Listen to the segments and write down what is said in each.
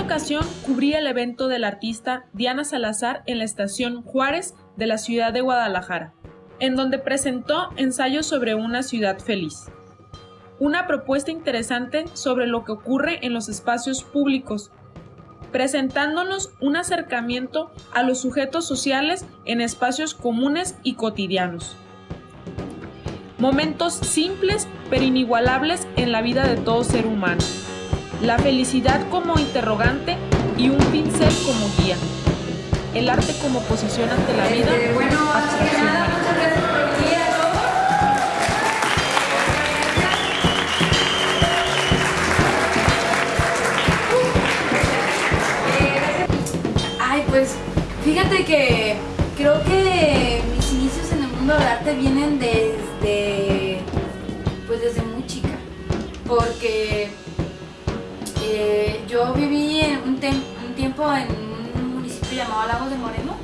ocasión cubría el evento del artista Diana Salazar en la estación Juárez de la ciudad de Guadalajara, en donde presentó ensayos sobre una ciudad feliz. Una propuesta interesante sobre lo que ocurre en los espacios públicos, presentándonos un acercamiento a los sujetos sociales en espacios comunes y cotidianos. Momentos simples pero inigualables en la vida de todo ser humano la felicidad como interrogante y un pincel como guía. El arte como posición ante la vida. Abstracción. Nada, muchas gracias por venir a todos. Ay, pues fíjate que creo que mis inicios en el mundo del arte vienen desde, pues desde muy chica, porque eh, yo viví un, un, tiempo en un municipio llamado Lagos de Moreno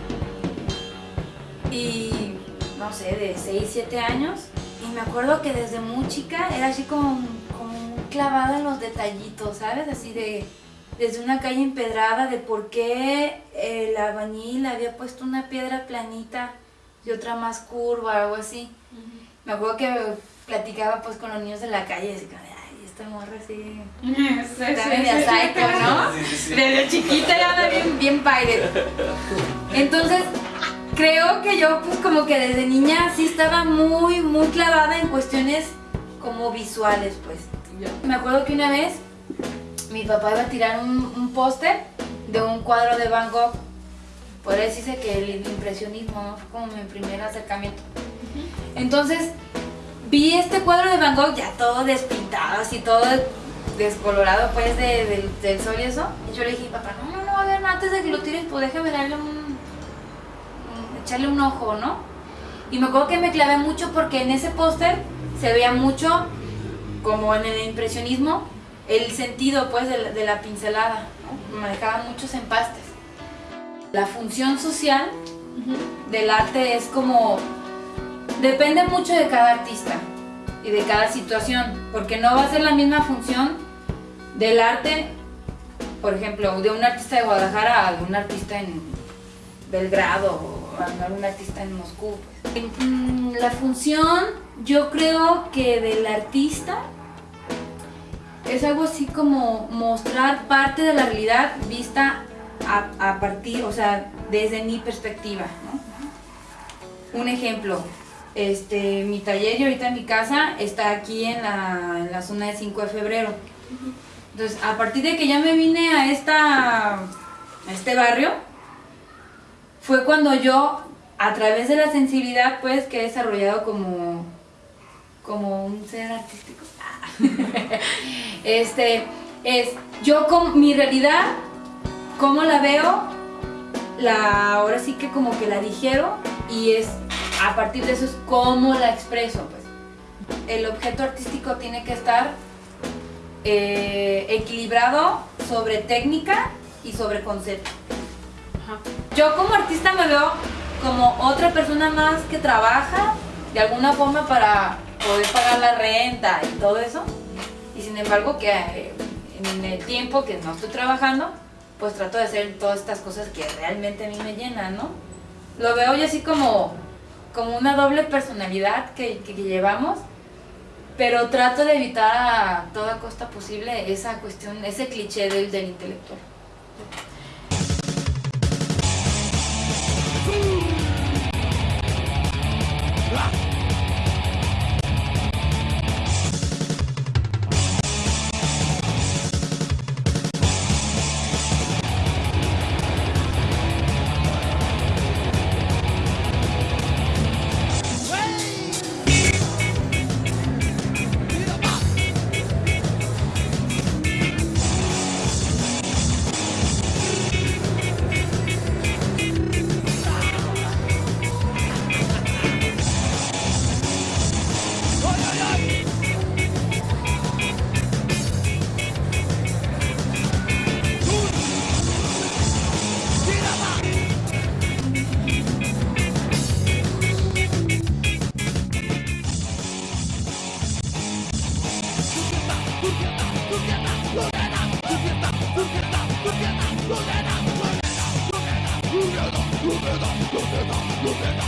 y no sé, de 6, 7 años y me acuerdo que desde muy chica era así como, como clavada en los detallitos, ¿sabes? Así de desde una calle empedrada de por qué el albañil había puesto una piedra planita y otra más curva o algo así. Me acuerdo que platicaba pues con los niños de la calle y decía, esta morra así. está media psycho, ¿no? Desde chiquita ya anda bien, bien Entonces, creo que yo, pues como que desde niña sí estaba muy, muy clavada en cuestiones como visuales, pues. Me acuerdo que una vez mi papá iba a tirar un, póster de un cuadro de Van Gogh. Por eso dice que el impresionismo fue como mi primer acercamiento. Entonces, vi este cuadro de Van Gogh ya todo despintado, así todo descolorado pues del sol y eso. Y yo le dije, papá, no, no, no, a ver, antes de que lo tires, pues déjame darle un, echarle un ojo, ¿no? Y me acuerdo que me clavé mucho porque en ese póster se veía mucho, como en el impresionismo, el sentido pues de la, pincelada, ¿no? Manejaban muchos empastes. La función social del arte es como Depende mucho de cada artista y de cada situación, porque no va a ser la misma función del arte, por ejemplo, de un artista de Guadalajara a un artista en Belgrado o a un artista en Moscú. Pues. La función, yo creo que del artista es algo así como mostrar parte de la realidad vista a, partir, o sea, desde mi perspectiva. Un ejemplo, este, mi taller y ahorita mi casa está aquí en la, zona de 5 de febrero. Entonces, a partir de que ya me vine a, esta, a este barrio, fue cuando yo, a través de la sensibilidad, pues, que he desarrollado como, como un ser artístico. este, es, yo con mi realidad, cómo la veo, la, ahora sí que como que la digiero y es a partir de eso es cómo la expreso. Pues. El objeto artístico tiene que estar eh, equilibrado sobre técnica y sobre concepto. Yo como artista me veo como otra persona más que trabaja de alguna forma para poder pagar la renta y todo eso. Y sin embargo que eh, en el tiempo que no estoy trabajando, pues trato de hacer todas estas cosas que realmente a mí me llenan, ¿no? Lo veo yo así como como una doble personalidad que, que, llevamos, pero trato de evitar a toda costa posible esa cuestión, ese cliché del, del intelectual. 右边儿打右边有打右边打